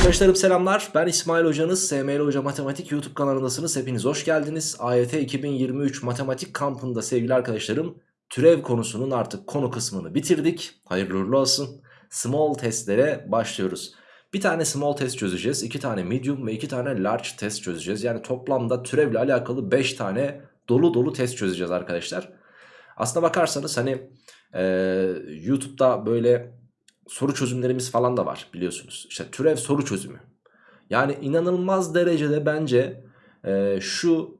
Arkadaşlarım selamlar. Ben İsmail Hocanız. SML Hoca Matematik YouTube kanalındasınız. Hepiniz hoş geldiniz. AYT 2023 Matematik kampında sevgili arkadaşlarım türev konusunun artık konu kısmını bitirdik. Hayırlı uğurlu olsun. Small testlere başlıyoruz. Bir tane small test çözeceğiz. iki tane medium ve iki tane large test çözeceğiz. Yani toplamda türevle alakalı 5 tane dolu dolu test çözeceğiz arkadaşlar. Aslına bakarsanız hani e, YouTube'da böyle soru çözümlerimiz falan da var biliyorsunuz. İşte türev soru çözümü. Yani inanılmaz derecede bence e, şu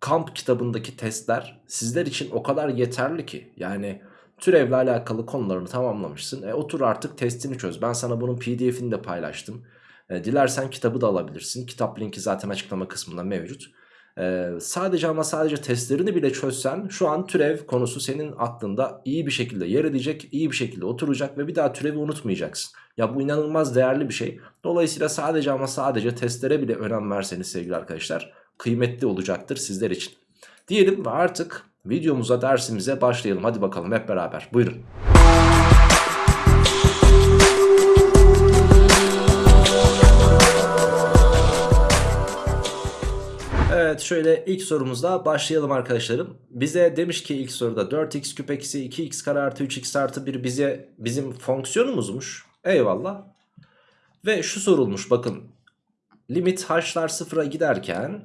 kamp kitabındaki testler sizler için o kadar yeterli ki. Yani türevle alakalı konularını tamamlamışsın. E, otur artık testini çöz. Ben sana bunun pdf'ini de paylaştım. E, dilersen kitabı da alabilirsin. Kitap linki zaten açıklama kısmında mevcut. Ee, sadece ama sadece testlerini bile çözsen şu an türev konusu senin aklında iyi bir şekilde yer edecek, iyi bir şekilde oturacak ve bir daha türevi unutmayacaksın. Ya bu inanılmaz değerli bir şey. Dolayısıyla sadece ama sadece testlere bile önem verseniz sevgili arkadaşlar kıymetli olacaktır sizler için. Diyelim ve artık videomuza dersimize başlayalım. Hadi bakalım hep beraber buyurun. Evet şöyle ilk sorumuzla başlayalım arkadaşlarım. Bize demiş ki ilk soruda 4x küp eksi 2x kare artı 3x artı 1 bize bizim fonksiyonumuzmuş. Eyvallah. Ve şu sorulmuş bakın. Limit h'lar sıfıra giderken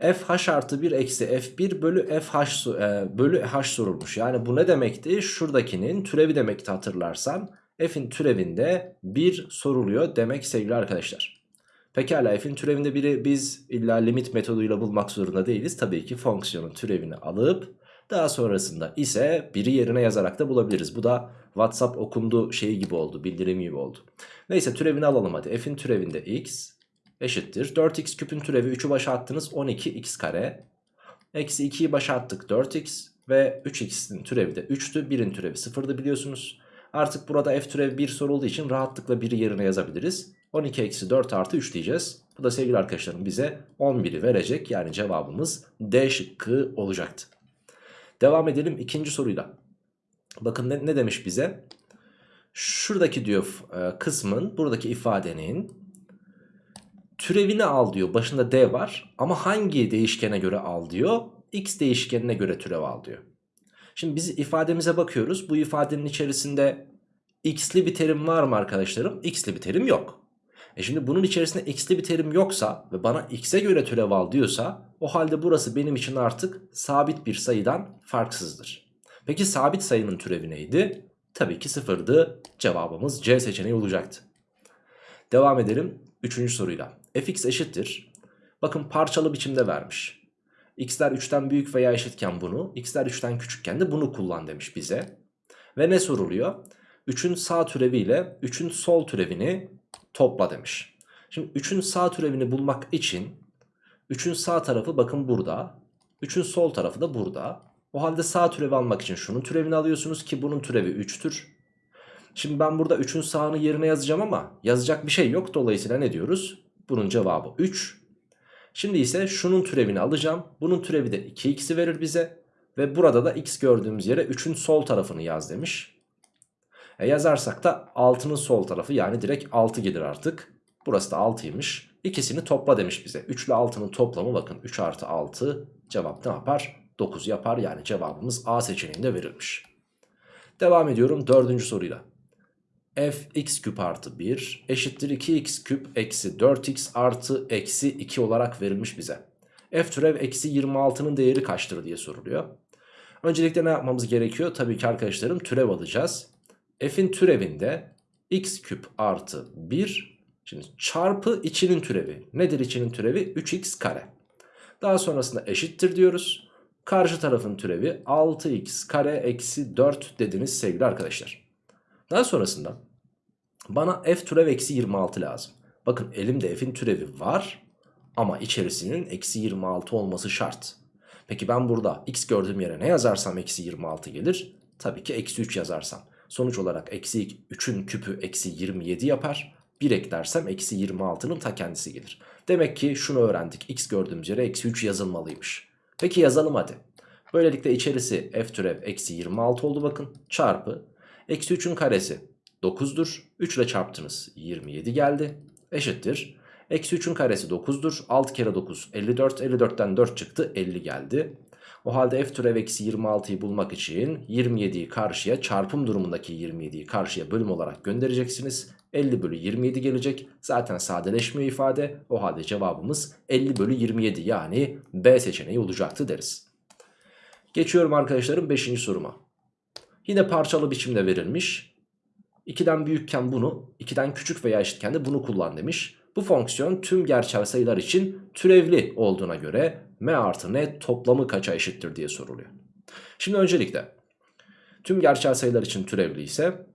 f h artı 1 eksi f1 bölü f h, e, bölü h sorulmuş. Yani bu ne demekti? Şuradakinin türevi demekti hatırlarsan. f'in türevinde 1 soruluyor demek sevgili arkadaşlar. Pekala f'in türevinde biri biz illa limit metoduyla bulmak zorunda değiliz. Tabii ki fonksiyonun türevini alıp daha sonrasında ise biri yerine yazarak da bulabiliriz. Bu da WhatsApp okundu şeyi gibi oldu, bildirim gibi oldu. Neyse türevini alalım hadi. F'in türevinde x eşittir. 4x küpün türevi 3'ü başa attınız 12x kare. Eksi 2'yi başa attık 4x ve 3x'in türevi de 3'tü. 1'in türevi 0'dı biliyorsunuz. Artık burada f türevi 1 sorulduğu için rahatlıkla 1'i yerine yazabiliriz. 12 eksi 4 artı 3 diyeceğiz. Bu da sevgili arkadaşlarım bize 11'i verecek. Yani cevabımız D şıkkı olacaktı. Devam edelim ikinci soruyla. Bakın ne, ne demiş bize? Şuradaki diyor e, kısmın buradaki ifadenin türevini al diyor. Başında D var ama hangi değişkene göre al diyor? X değişkenine göre türev al diyor. Şimdi biz ifademize bakıyoruz. Bu ifadenin içerisinde x'li bir terim var mı arkadaşlarım? X'li bir terim yok. E şimdi bunun içerisinde x'li bir terim yoksa ve bana x'e göre türev al diyorsa o halde burası benim için artık sabit bir sayıdan farksızdır. Peki sabit sayının türevi neydi? Tabii ki sıfırdı. Cevabımız C seçeneği olacaktı. Devam edelim 3. soruyla. fx eşittir. Bakın parçalı biçimde vermiş. x'ler 3'ten büyük veya eşitken bunu, x'ler 3'ten küçükken de bunu kullan demiş bize. Ve ne soruluyor? 3'ün sağ türevi ile 3'ün sol türevini topla demiş. Şimdi 3'ün sağ türevini bulmak için 3'ün sağ tarafı bakın burada. 3'ün sol tarafı da burada. O halde sağ türevi almak için şunun türevini alıyorsunuz ki bunun türevi 3'tür. Şimdi ben burada 3'ün sağını yerine yazacağım ama yazacak bir şey yok. Dolayısıyla ne diyoruz? Bunun cevabı 3. Şimdi ise şunun türevini alacağım. Bunun türevi de 2x'i verir bize. Ve burada da x gördüğümüz yere 3'ün sol tarafını yaz demiş. E yazarsak da 6'nın sol tarafı yani direkt 6 gelir artık. Burası da 6'ymış. İkisini topla demiş bize. 3 ile 6'nın toplamı bakın 3 artı 6 cevap ne yapar? 9 yapar yani cevabımız A seçeneğinde verilmiş. Devam ediyorum dördüncü soruyla. f x küp artı 1 eşittir 2x küp eksi 4x artı eksi 2 olarak verilmiş bize. f türev eksi 26'nın değeri kaçtır diye soruluyor. Öncelikle ne yapmamız gerekiyor? Tabii ki arkadaşlarım türev alacağız f'in türevinde x küp artı 1 şimdi çarpı içinin türevi. Nedir içinin türevi? 3x kare. Daha sonrasında eşittir diyoruz. Karşı tarafın türevi 6x kare eksi 4 dediniz sevgili arkadaşlar. Daha sonrasında bana f türev eksi 26 lazım. Bakın elimde f'in türevi var ama içerisinin eksi 26 olması şart. Peki ben burada x gördüğüm yere ne yazarsam eksi 26 gelir? Tabii ki eksi 3 yazarsam. Sonuç olarak eksi 3'ün küpü eksi 27 yapar. 1 eklersem eksi 26'nın ta kendisi gelir. Demek ki şunu öğrendik. X gördüğümüz yere eksi 3 yazılmalıymış. Peki yazalım hadi. Böylelikle içerisi f türev eksi 26 oldu bakın. Çarpı. Eksi 3'ün karesi 9'dur. 3 ile çarptınız 27 geldi. eşittir. Eksi 3'ün karesi 9'dur. 6 kere 9 54. 54'ten 4 çıktı 50 geldi. O halde f türev eksi 26'yı bulmak için 27'yi karşıya çarpım durumundaki 27'yi karşıya bölüm olarak göndereceksiniz. 50 bölü 27 gelecek. Zaten sadeleşmiyor ifade. O halde cevabımız 50 bölü 27 yani B seçeneği olacaktı deriz. Geçiyorum arkadaşlarım 5. soruma. Yine parçalı biçimde verilmiş. 2'den büyükken bunu, 2'den küçük veya eşitken de bunu kullan demiş. Bu fonksiyon tüm gerçel sayılar için türevli olduğuna göre m artı n toplamı kaça eşittir diye soruluyor. Şimdi öncelikle tüm gerçel sayılar için türevli ise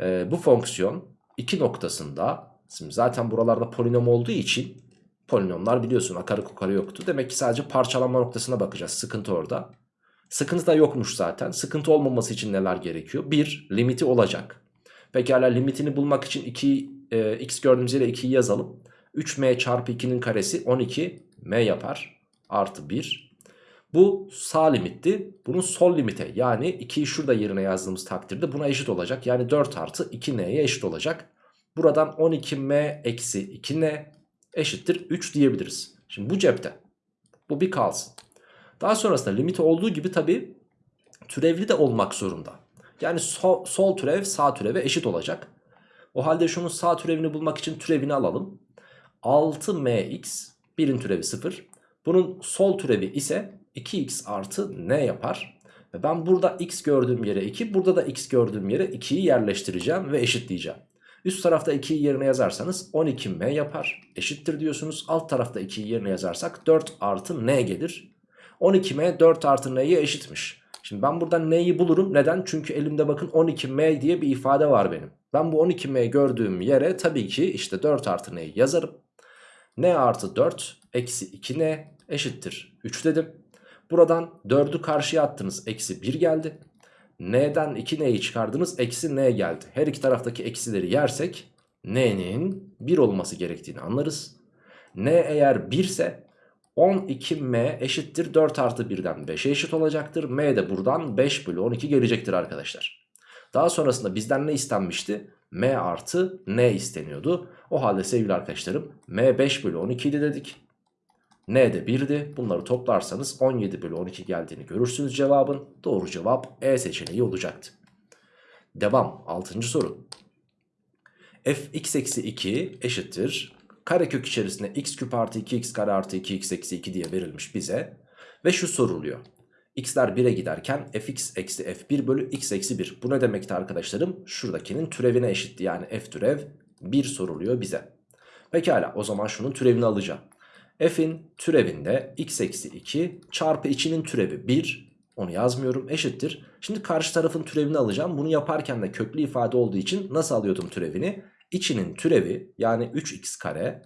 e, bu fonksiyon iki noktasında şimdi zaten buralarda polinom olduğu için polinomlar biliyorsun akarı kukarı yoktu. Demek ki sadece parçalanma noktasına bakacağız. Sıkıntı orada. Sıkıntı da yokmuş zaten. Sıkıntı olmaması için neler gerekiyor? Bir, limiti olacak. Pekala limitini bulmak için 2 e, x gördüğümüz yere 2'yi yazalım. 3m çarpı 2'nin karesi 12m yapar. Artı 1. Bu sağ limitti. Bunun sol limite yani 2'yi şurada yerine yazdığımız takdirde buna eşit olacak. Yani 4 artı 2n'ye eşit olacak. Buradan 12m eksi 2n eşittir 3 diyebiliriz. Şimdi bu cepte. Bu bir kalsın. Daha sonrasında limiti olduğu gibi tabi türevli de olmak zorunda. Yani sol, sol türev sağ türeve eşit olacak. O halde şunun sağ türevini bulmak için türevini alalım. 6mx birin türevi 0. Bunun sol türevi ise 2x artı n yapar. Ve ben burada x gördüğüm yere 2 burada da x gördüğüm yere 2'yi yerleştireceğim ve eşitleyeceğim. Üst tarafta 2'yi yerine yazarsanız 12m yapar. Eşittir diyorsunuz. Alt tarafta 2'yi yerine yazarsak 4 artı n gelir. 12m 4 artı n'ye eşitmiş. Şimdi ben buradan n'yi bulurum. Neden? Çünkü elimde bakın 12m diye bir ifade var benim. Ben bu 12m gördüğüm yere tabii ki işte 4 artı n'yi yazarım. n artı 4 eksi 2n eşittir 3 dedim. Buradan 4'ü karşıya attınız eksi 1 geldi. n'den 2n'yi çıkardınız eksi n geldi. Her iki taraftaki eksileri yersek n'nin 1 olması gerektiğini anlarız. n eğer 1 ise 12m eşittir 4 artı 1'den 5'e eşit olacaktır. m de buradan 5 bölü 12 gelecektir arkadaşlar. Daha sonrasında bizden ne istenmişti? m artı n isteniyordu. O halde sevgili arkadaşlarım m 5 bölü 12 idi dedik. N de 1'di. Bunları toplarsanız 17 bölü 12 geldiğini görürsünüz cevabın. Doğru cevap E seçeneği olacaktı. Devam 6. soru. fx eksi 2 eşittir karekök içerisinde x küp artı 2x kare artı 2x eksi 2 diye verilmiş bize. Ve şu soruluyor. x'ler 1'e giderken fx eksi f1 bölü x eksi 1. Bu ne demekti arkadaşlarım? Şuradakinin türevine eşitti. Yani f türev 1 soruluyor bize. Pekala o zaman şunun türevini alacağım. F'in türevinde x eksi 2 çarpı içinin türevi 1. Onu yazmıyorum eşittir. Şimdi karşı tarafın türevini alacağım. Bunu yaparken de köklü ifade olduğu için nasıl alıyordum türevini? içinin türevi yani 3x kare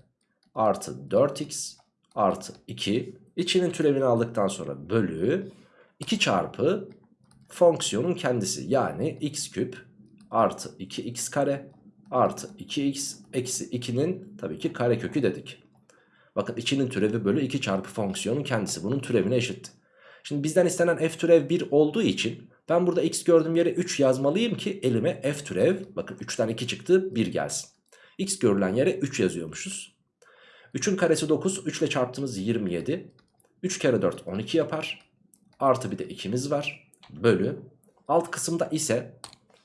artı 4x artı 2 içinin türevini aldıktan sonra bölü 2 çarpı fonksiyonun kendisi yani x küp artı 2x kare artı 2x eksi 2'nin tabii ki kare kökü dedik. Bakın içinin türevi bölü 2 çarpı fonksiyonun kendisi bunun türevine eşit. Şimdi bizden istenen f türev 1 olduğu için ben burada x gördüğüm yere 3 yazmalıyım ki elime f türev bakın 3'ten 2 çıktı 1 gelsin. x görülen yere 3 yazıyormuşuz. 3'ün karesi 9 3 ile çarptığımız 27. 3 kere 4 12 yapar. Artı bir de 2'miz var. Bölü. Alt kısımda ise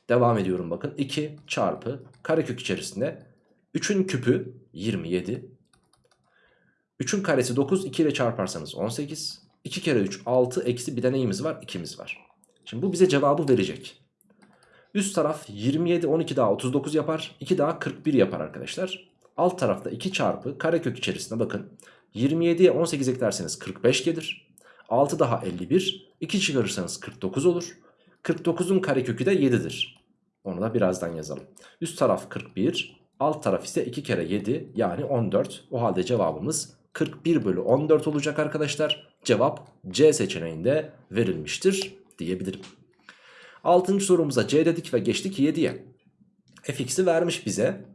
devam ediyorum bakın 2 çarpı karekök içerisinde 3'ün küpü 27. 3'ün karesi 9 2 ile çarparsanız 18. 2 kere 3 6 eksi bir de neyimiz var 2'miz var. Şimdi bu bize cevabı verecek. Üst taraf 27 12 daha 39 yapar. 2 daha 41 yapar arkadaşlar. Alt tarafta 2 çarpı karekök içerisinde bakın. 27'ye 18 eklerseniz 45 gelir. 6 daha 51. 2 çıkarırsanız 49 olur. 49'un karekökü de 7'dir. Onu da birazdan yazalım. Üst taraf 41. Alt taraf ise 2 kere 7 yani 14. O halde cevabımız 41 bölü 14 olacak arkadaşlar. Cevap C seçeneğinde verilmiştir diyebilirim. Altıncı sorumuza C dedik ve geçtik 7'ye. fx'i vermiş bize.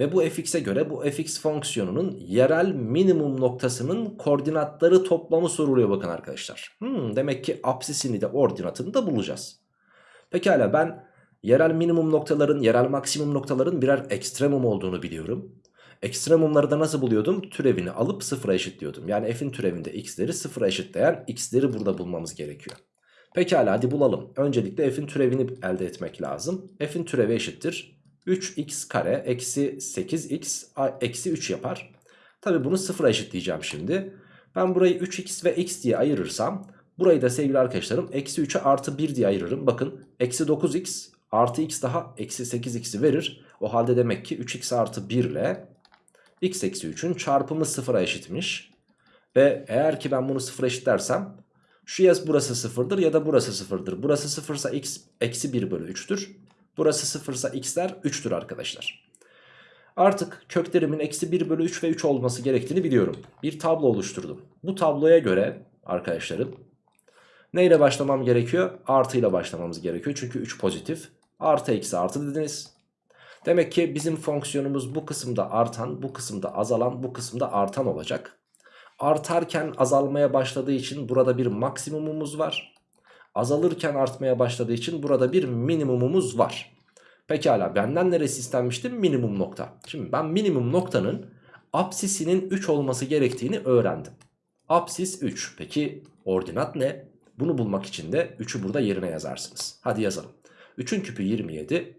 Ve bu fx'e göre bu fx fonksiyonunun yerel minimum noktasının koordinatları toplamı soruluyor bakın arkadaşlar. Hmm, demek ki apsisini de ordinatını da bulacağız. Pekala ben yerel minimum noktaların, yerel maksimum noktaların birer ekstremum olduğunu biliyorum. Ekstremumları da nasıl buluyordum? Türevini alıp sıfıra eşitliyordum. Yani f'in türevinde x'leri sıfıra eşitleyen x'leri burada bulmamız gerekiyor. Pekala hadi bulalım. Öncelikle f'in türevini elde etmek lazım. f'in türevi eşittir. 3x kare eksi 8x eksi 3 yapar. Tabi bunu sıfıra eşitleyeceğim şimdi. Ben burayı 3x ve x diye ayırırsam burayı da sevgili arkadaşlarım eksi 3'e artı 1 diye ayırırım. Bakın eksi 9x artı x daha eksi 8x'i verir. O halde demek ki 3x artı 1 ile x eksi 3'ün çarpımı sıfıra eşitmiş. Ve eğer ki ben bunu sıfıra eşitlersem şu yaz burası sıfırdır ya da burası sıfırdır. Burası sıfırsa x eksi 1 bölü 3'tür. Burası sıfırsa x'ler 3'tür arkadaşlar. Artık köklerimin eksi 1 bölü 3 ve 3 olması gerektiğini biliyorum. Bir tablo oluşturdum. Bu tabloya göre arkadaşlarım neyle başlamam gerekiyor? Artı ile başlamamız gerekiyor. Çünkü 3 pozitif. Artı eksi artı dediniz. Demek ki bizim fonksiyonumuz bu kısımda artan, bu kısımda azalan, bu kısımda artan olacak. Artarken azalmaya başladığı için burada bir maksimumumuz var. Azalırken artmaya başladığı için burada bir minimumumuz var. Pekala benden neresi istenmişti? Minimum nokta. Şimdi ben minimum noktanın apsisinin 3 olması gerektiğini öğrendim. Apsis 3. Peki ordinat ne? Bunu bulmak için de 3'ü burada yerine yazarsınız. Hadi yazalım. 3'ün küpü 27.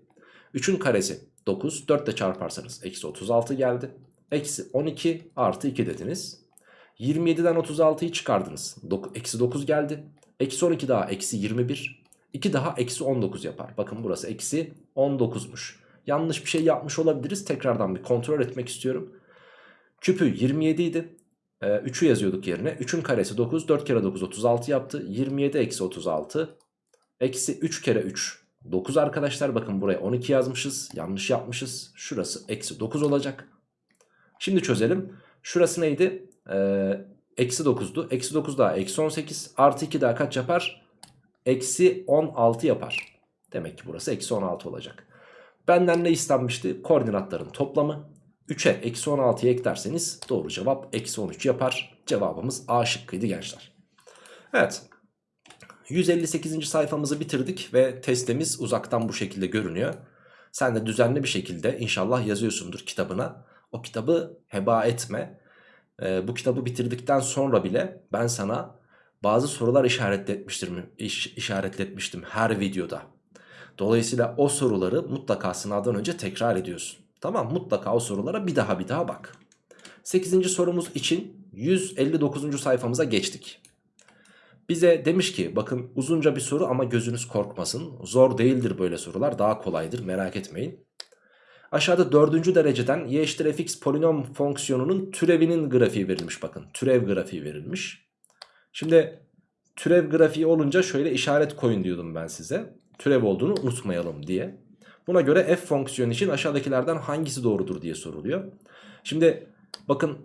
3'ün karesi 9. 4 ile çarparsanız eksi 36 geldi. Eksi 12 artı 2 dediniz. 27'den 36'yı çıkardınız. Eksi 9 geldi. Eksi 12 daha eksi 21. 2 daha eksi 19 yapar. Bakın burası eksi 19'muş. Yanlış bir şey yapmış olabiliriz. Tekrardan bir kontrol etmek istiyorum. Küpü 27 idi. Ee, 3'ü yazıyorduk yerine. 3'ün karesi 9. 4 kere 9 36 yaptı. 27 eksi 36. Eksi 3 kere 3 9 arkadaşlar. Bakın buraya 12 yazmışız. Yanlış yapmışız. Şurası eksi 9 olacak. Şimdi çözelim. Şurası neydi? Ee, eksi 9'du. Eksi 9 daha eksi 18. Artı 2 daha kaç yapar? Eksi 16 yapar. Demek ki burası eksi 16 olacak. Benden ne istenmişti? Koordinatların toplamı. 3'e eksi 16'yı eklerseniz doğru cevap eksi 13 yapar. Cevabımız A şıkkıydı gençler. Evet. 158. sayfamızı bitirdik ve testimiz uzaktan bu şekilde görünüyor. Sen de düzenli bir şekilde inşallah yazıyorsundur kitabına. O kitabı heba etme. Ee, bu kitabı bitirdikten sonra bile ben sana bazı sorular işaretletmiştim, iş, işaretletmiştim her videoda. Dolayısıyla o soruları mutlaka sınavdan önce tekrar ediyorsun. Tamam mutlaka o sorulara bir daha bir daha bak. 8. sorumuz için 159. sayfamıza geçtik. Bize demiş ki bakın uzunca bir soru ama gözünüz korkmasın. Zor değildir böyle sorular daha kolaydır merak etmeyin. Aşağıda dördüncü dereceden y eşittir fx polinom fonksiyonunun türevinin grafiği verilmiş bakın. Türev grafiği verilmiş. Şimdi türev grafiği olunca şöyle işaret koyun diyordum ben size. Türev olduğunu unutmayalım diye. Buna göre f fonksiyonu için aşağıdakilerden hangisi doğrudur diye soruluyor. Şimdi bakın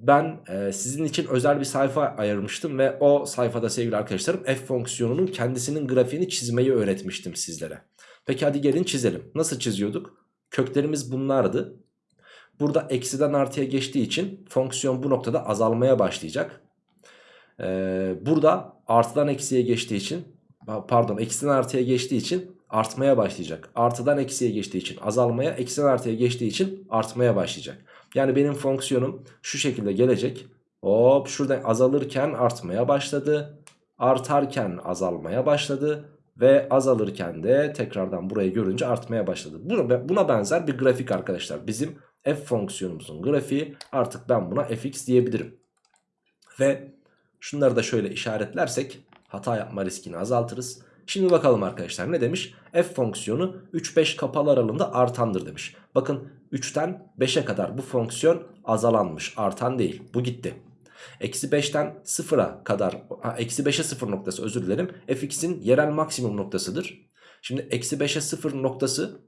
ben e, sizin için özel bir sayfa ayırmıştım ve o sayfada sevgili arkadaşlarım f fonksiyonunun kendisinin grafiğini çizmeyi öğretmiştim sizlere. Peki hadi gelin çizelim. Nasıl çiziyorduk? Köklerimiz bunlardı. Burada eksiden artıya geçtiği için fonksiyon bu noktada azalmaya başlayacak. Ee, burada artıdan eksiye geçtiği için pardon eksiden artıya geçtiği için artmaya başlayacak. Artıdan eksiye geçtiği için azalmaya, eksiden artıya geçtiği için artmaya başlayacak. Yani benim fonksiyonum şu şekilde gelecek. Hop şurada azalırken artmaya başladı. Artarken azalmaya başladı. Ve azalırken de tekrardan burayı görünce artmaya başladı. Buna, benzer bir grafik arkadaşlar. Bizim f fonksiyonumuzun grafiği artık ben buna fx diyebilirim. Ve şunları da şöyle işaretlersek hata yapma riskini azaltırız. Şimdi bakalım arkadaşlar ne demiş? F fonksiyonu 3-5 kapalı aralığında artandır demiş. Bakın 3'ten 5'e kadar bu fonksiyon azalanmış artan değil bu gitti. Eksi 5'ten 0'a kadar eksi 5'e 0 noktası özür dilerim fx'in yerel maksimum noktasıdır. Şimdi eksi 5'e 0 noktası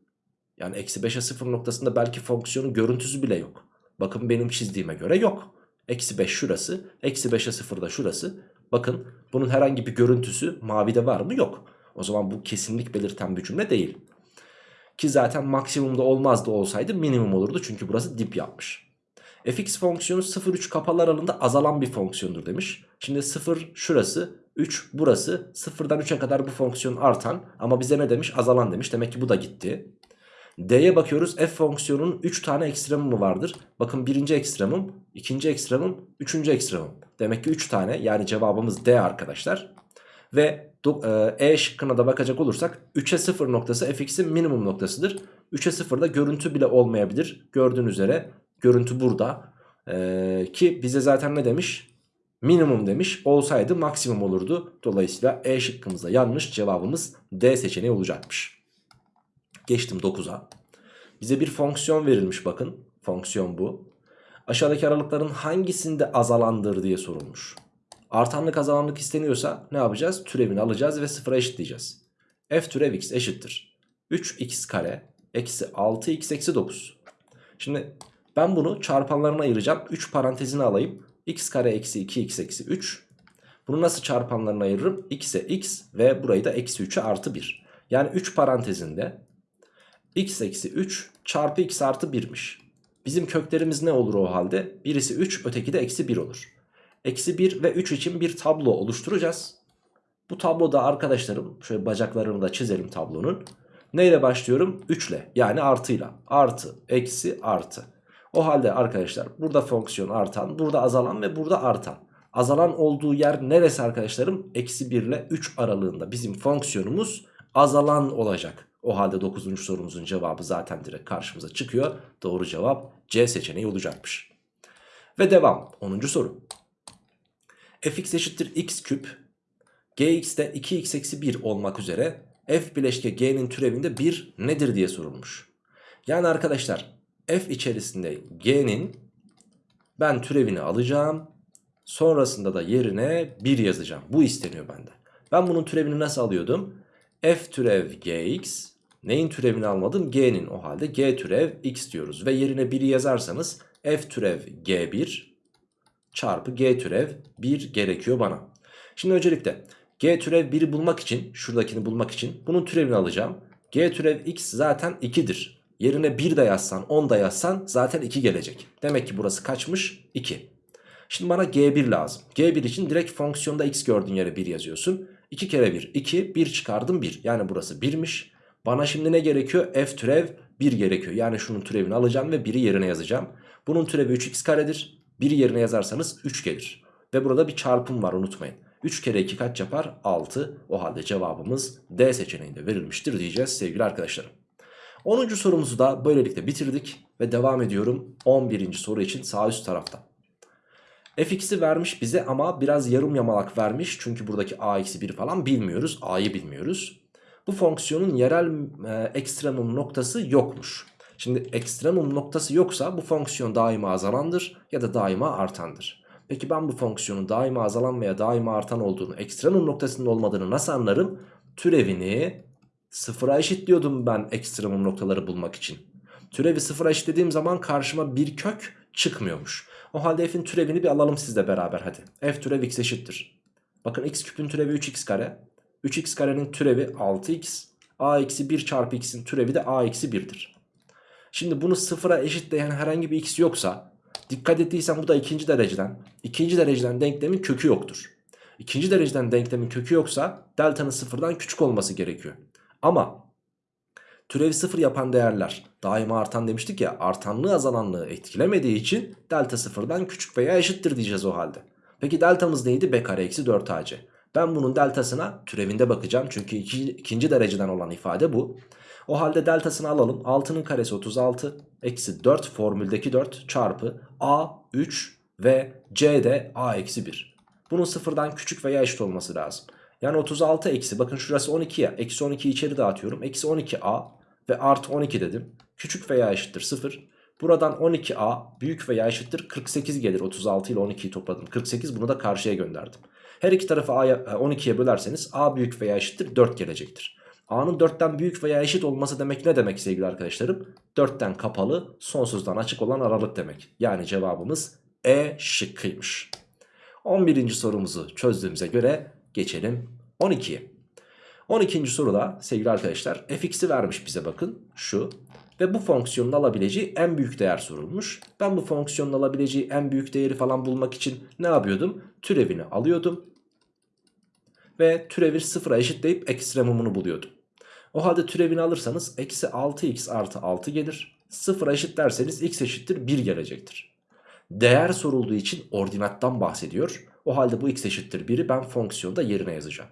yani eksi 5'e 0 noktasında belki fonksiyonun görüntüsü bile yok. Bakın benim çizdiğime göre yok. Eksi 5 şurası eksi 5'e 0 da şurası. Bakın bunun herhangi bir görüntüsü mavide var mı? Yok. O zaman bu kesinlik belirten bir cümle değil. Ki zaten maksimumda olmazdı olsaydı minimum olurdu çünkü burası dip yapmış. fx fonksiyonu 0-3 kapalı aralığında azalan bir fonksiyondur demiş. Şimdi 0 şurası 3 burası 0'dan 3'e kadar bu fonksiyon artan ama bize ne demiş azalan demiş demek ki bu da gitti. D'ye bakıyoruz f fonksiyonunun 3 tane ekstremumu vardır. Bakın birinci ekstremum, ikinci ekstremum, üçüncü ekstremum. Demek ki 3 tane yani cevabımız D arkadaşlar. Ve E şıkkına da bakacak olursak 3'e 0 noktası fx'in minimum noktasıdır. 3'e 0'da görüntü bile olmayabilir. Gördüğünüz üzere görüntü burada. Ee, ki bize zaten ne demiş? Minimum demiş. Olsaydı maksimum olurdu. Dolayısıyla E şıkkımızda yanlış cevabımız D seçeneği olacakmış. Geçtim 9'a. Bize bir fonksiyon verilmiş bakın. Fonksiyon bu. Aşağıdaki aralıkların hangisinde azalandır diye sorulmuş. Artanlık azalanlık isteniyorsa ne yapacağız? Türevini alacağız ve sıfıra eşitleyeceğiz. F türev x eşittir. 3x kare eksi 6x eksi 9. Şimdi ben bunu çarpanlarına ayıracağım. 3 parantezini alayım. x kare eksi 2x eksi 3. Bunu nasıl çarpanlarına ayırırım? x'e x ve burayı da eksi 3'e artı 1. Yani 3 parantezinde x eksi 3 çarpı x artı 1'miş. Bizim köklerimiz ne olur o halde? Birisi 3 öteki de eksi 1 olur. Eksi 1 ve 3 için bir tablo oluşturacağız. Bu tabloda arkadaşlarım şöyle bacaklarını da çizelim tablonun. Neyle başlıyorum? 3 ile yani artıyla. Artı, eksi, artı. O halde arkadaşlar burada fonksiyon artan, burada azalan ve burada artan. Azalan olduğu yer neresi arkadaşlarım? Eksi 1 ile 3 aralığında bizim fonksiyonumuz azalan olacak. O halde 9. sorumuzun cevabı zaten direkt karşımıza çıkıyor. Doğru cevap C seçeneği olacakmış. Ve devam 10. soru. fx eşittir x küp gx'de 2x eksi 1 olmak üzere f bileşke g'nin türevinde 1 nedir diye sorulmuş. Yani arkadaşlar f içerisinde g'nin ben türevini alacağım. Sonrasında da yerine 1 yazacağım. Bu isteniyor benden. Ben bunun türevini nasıl alıyordum? f türev gx neyin türevini almadım? g'nin o halde g türev x diyoruz. Ve yerine 1'i yazarsanız f türev g1 çarpı g türev 1 gerekiyor bana. Şimdi öncelikle g türev 1'i bulmak için şuradakini bulmak için bunun türevini alacağım. g türev x zaten 2'dir. Yerine 1 de yazsan 10 da yazsan zaten 2 gelecek. Demek ki burası kaçmış? 2. Şimdi bana g1 lazım. g1 için direkt fonksiyonda x gördüğün yere 1 yazıyorsun. 2 kere 1 2 1 çıkardım 1 yani burası 1'miş. Bana şimdi ne gerekiyor? f türev 1 gerekiyor. Yani şunun türevini alacağım ve 1'i yerine yazacağım. Bunun türevi 3x karedir. 1'i yerine yazarsanız 3 gelir. Ve burada bir çarpım var unutmayın. 3 kere 2 kaç yapar? 6. O halde cevabımız D seçeneğinde verilmiştir diyeceğiz sevgili arkadaşlarım. 10. sorumuzu da böylelikle bitirdik ve devam ediyorum 11. soru için sağ üst tarafta. fx'i vermiş bize ama biraz yarım yamalak vermiş. Çünkü buradaki a-1 falan bilmiyoruz. a'yı bilmiyoruz. Bu fonksiyonun yerel e, ekstremum noktası yokmuş. Şimdi ekstremum noktası yoksa bu fonksiyon daima azalandır ya da daima artandır. Peki ben bu fonksiyonun daima azalan veya daima artan olduğunu, ekstremum noktasının olmadığını nasıl anlarım? Türevini sıfıra eşitliyordum ben ekstremum noktaları bulmak için. Türevi sıfıra eşitlediğim zaman karşıma bir kök çıkmıyormuş. O halde f'in türevini bir alalım sizle beraber hadi. f türev x eşittir. Bakın x küpün türevi 3x kare. 3x karenin türevi 6x. a eksi 1 çarpı x'in türevi de a eksi 1'dir. Şimdi bunu sıfıra eşitleyen herhangi bir x yoksa dikkat ettiysen bu da ikinci dereceden. ikinci dereceden denklemin kökü yoktur. İkinci dereceden denklemin kökü yoksa delta'nın sıfırdan küçük olması gerekiyor. Ama türevi sıfır yapan değerler daima artan demiştik ya artanlığı azalanlığı etkilemediği için delta sıfırdan küçük veya eşittir diyeceğiz o halde. Peki deltamız neydi? b kare eksi 4ac. Ben bunun deltasına türevinde bakacağım çünkü iki, ikinci dereceden olan ifade bu. O halde deltasını alalım. 6'nın karesi 36 eksi 4 formüldeki 4 çarpı a 3 ve c de a eksi 1. Bunun sıfırdan küçük veya eşit olması lazım. Yani 36 eksi bakın şurası 12 ya. Eksi 12 içeri dağıtıyorum. Eksi 12a ve artı 12 dedim. Küçük veya eşittir 0. Buradan 12a büyük veya eşittir 48 gelir. 36 ile 12'yi topladım. 48 bunu da karşıya gönderdim. Her iki tarafı a'ya 12'ye bölerseniz a büyük veya eşittir 4 gelecektir. A'nın 4'ten büyük veya eşit olması demek ne demek sevgili arkadaşlarım? 4'ten kapalı sonsuzdan açık olan aralık demek. Yani cevabımız E şıkkıymış. 11. sorumuzu çözdüğümüze göre geçelim 12'ye. 12. soruda sevgili arkadaşlar fx'i vermiş bize bakın şu. Ve bu fonksiyonun alabileceği en büyük değer sorulmuş. Ben bu fonksiyonun alabileceği en büyük değeri falan bulmak için ne yapıyordum? Türevini alıyordum. Ve türevi sıfıra eşitleyip ekstremumunu buluyordum. O halde türevini alırsanız eksi 6x artı 6 gelir. 0'a eşit derseniz x eşittir 1 gelecektir. Değer sorulduğu için ordinattan bahsediyor. O halde bu x eşittir 1'i ben fonksiyonda yerine yazacağım.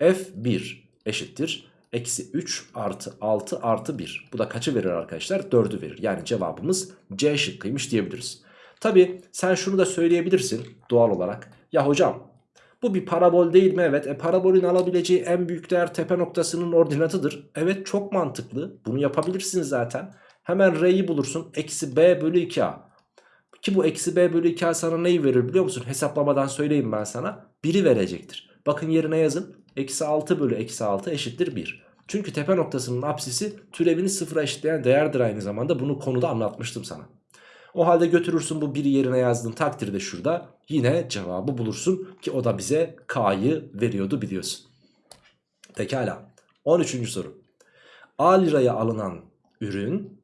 f1 eşittir. Eksi 3 artı 6 artı 1. Bu da kaçı verir arkadaşlar? 4'ü verir. Yani cevabımız C şıkkıymış diyebiliriz. Tabi sen şunu da söyleyebilirsin doğal olarak. Ya hocam bu bir parabol değil mi? Evet. E, parabolün alabileceği en büyük değer tepe noktasının ordinatıdır. Evet çok mantıklı. Bunu yapabilirsin zaten. Hemen R'yi bulursun. Eksi B bölü 2A. Ki bu eksi B bölü 2A sana neyi verir biliyor musun? Hesaplamadan söyleyeyim ben sana. 1'i verecektir. Bakın yerine yazın. Eksi 6 bölü eksi 6 eşittir 1. Çünkü tepe noktasının apsisi türevini sıfıra eşitleyen değerdir aynı zamanda. Bunu konuda anlatmıştım sana. O halde götürürsün bu 1'i yerine yazdığın takdirde şurada yine cevabı bulursun ki o da bize K'yı veriyordu biliyorsun. Pekala 13. soru. A liraya alınan ürün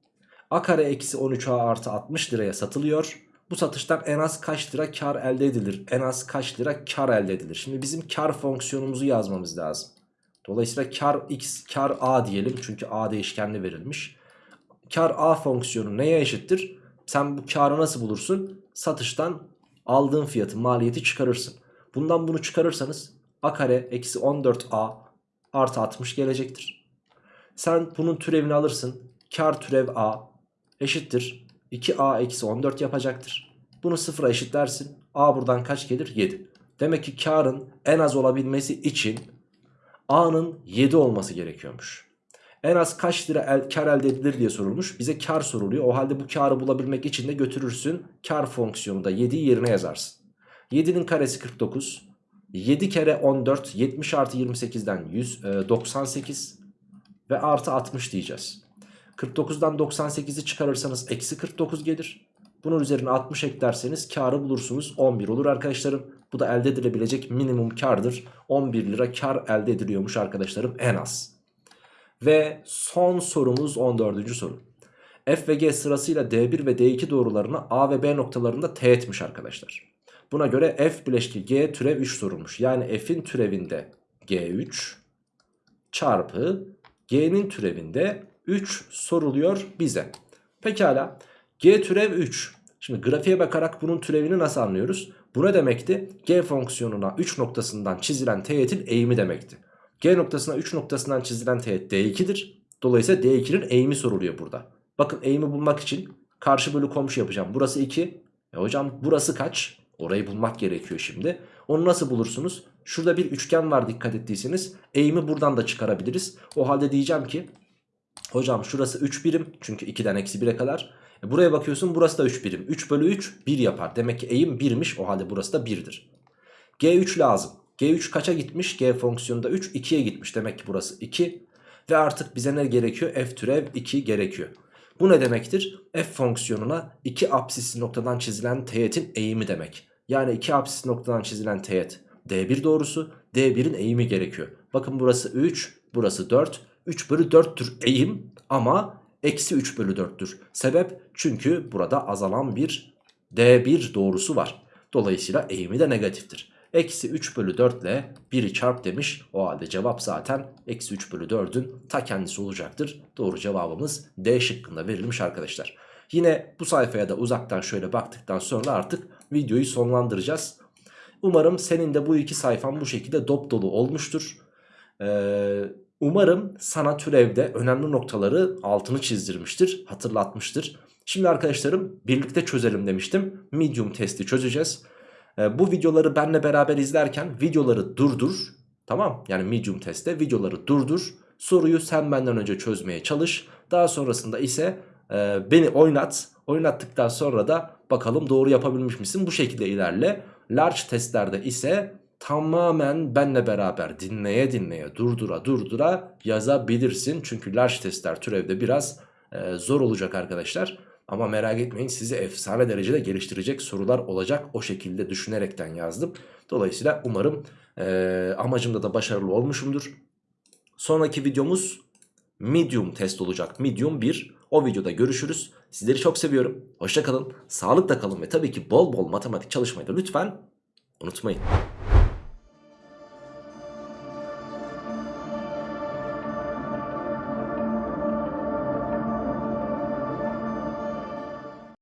A kare eksi 13A artı 60 liraya satılıyor. Bu satıştan en az kaç lira kar elde edilir? En az kaç lira kar elde edilir? Şimdi bizim kar fonksiyonumuzu yazmamız lazım. Dolayısıyla kar x kar a diyelim çünkü a değişkenli verilmiş. Kar a fonksiyonu neye eşittir? Sen bu karı nasıl bulursun? Satıştan aldığın fiyatı maliyeti çıkarırsın. Bundan bunu çıkarırsanız a kare eksi 14a artı 60 gelecektir. Sen bunun türevini alırsın. Kar türev a eşittir. 2a eksi 14 yapacaktır. Bunu sıfıra eşitlersin. a buradan kaç gelir? 7. Demek ki karın en az olabilmesi için a'nın 7 olması gerekiyormuş. En az kaç lira el, kar elde edilir diye sorulmuş. Bize kar soruluyor. O halde bu karı bulabilmek için de götürürsün. Kar fonksiyonunda 7'yi yerine yazarsın. 7'nin karesi 49. 7 kere 14 70 artı 28'den 100, e, 98 ve artı 60 diyeceğiz. 49'dan 98'i çıkarırsanız eksi 49 gelir. Bunun üzerine 60 eklerseniz karı bulursunuz 11 olur arkadaşlarım. Bu da elde edilebilecek minimum kardır. 11 lira kar elde ediliyormuş arkadaşlarım en az. Ve son sorumuz 14. soru. F ve G sırasıyla D1 ve D2 doğrularını A ve B noktalarında teğetmiş arkadaşlar. Buna göre F bileşki G türev 3 sorulmuş. Yani F'in türevinde G3 çarpı G'nin türevinde 3 soruluyor bize. Pekala G türev 3. Şimdi grafiğe bakarak bunun türevini nasıl anlıyoruz? Bu ne demekti? G fonksiyonuna 3 noktasından çizilen teğetin eğimi demekti. G noktasına 3 noktasından çizilen teğet D2'dir. Dolayısıyla D2'nin eğimi soruluyor burada. Bakın eğimi bulmak için karşı bölü komşu yapacağım. Burası 2. E hocam burası kaç? Orayı bulmak gerekiyor şimdi. Onu nasıl bulursunuz? Şurada bir üçgen var dikkat ettiyseniz. Eğimi buradan da çıkarabiliriz. O halde diyeceğim ki hocam şurası 3 birim. Çünkü 2'den eksi 1'e kadar. E buraya bakıyorsun burası da 3 birim. 3 bölü 3 1 yapar. Demek ki eğim 1'miş. O halde burası da 1'dir. G3 lazım. G3 kaça gitmiş? G fonksiyonunda 3 2'ye gitmiş. Demek ki burası 2. Ve artık bize ne gerekiyor? F türev 2 gerekiyor. Bu ne demektir? F fonksiyonuna 2 apsisli noktadan çizilen teğetin eğimi demek. Yani 2 apsisli noktadan çizilen teğet D1 doğrusu. D1'in eğimi gerekiyor. Bakın burası 3, burası 4. 3 bölü 4'tür eğim ama eksi 3 bölü 4'tür. Sebep çünkü burada azalan bir D1 doğrusu var. Dolayısıyla eğimi de negatiftir. Eksi 3 bölü 4 ile 1'i çarp demiş. O halde cevap zaten eksi 3 bölü 4'ün ta kendisi olacaktır. Doğru cevabımız D şıkkında verilmiş arkadaşlar. Yine bu sayfaya da uzaktan şöyle baktıktan sonra artık videoyu sonlandıracağız. Umarım senin de bu iki sayfan bu şekilde dop dolu olmuştur. Ee, umarım sana türevde önemli noktaları altını çizdirmiştir, hatırlatmıştır. Şimdi arkadaşlarım birlikte çözelim demiştim. Medium testi çözeceğiz. Ee, bu videoları benle beraber izlerken videoları durdur. Tamam yani medium testte videoları durdur. Soruyu sen benden önce çözmeye çalış. Daha sonrasında ise e, beni oynat. Oynattıktan sonra da bakalım doğru yapabilmiş misin? Bu şekilde ilerle. Large testlerde ise tamamen benle beraber dinleye dinleye durdura durdura yazabilirsin. Çünkü large testler türevde biraz e, zor olacak arkadaşlar. Ama merak etmeyin sizi efsane derecede geliştirecek sorular olacak. O şekilde düşünerekten yazdım. Dolayısıyla umarım e, amacımda da başarılı olmuşumdur. Sonraki videomuz medium test olacak. Medium 1. O videoda görüşürüz. Sizleri çok seviyorum. Hoşçakalın. Sağlıkla kalın ve tabii ki bol bol matematik çalışmayı da lütfen unutmayın.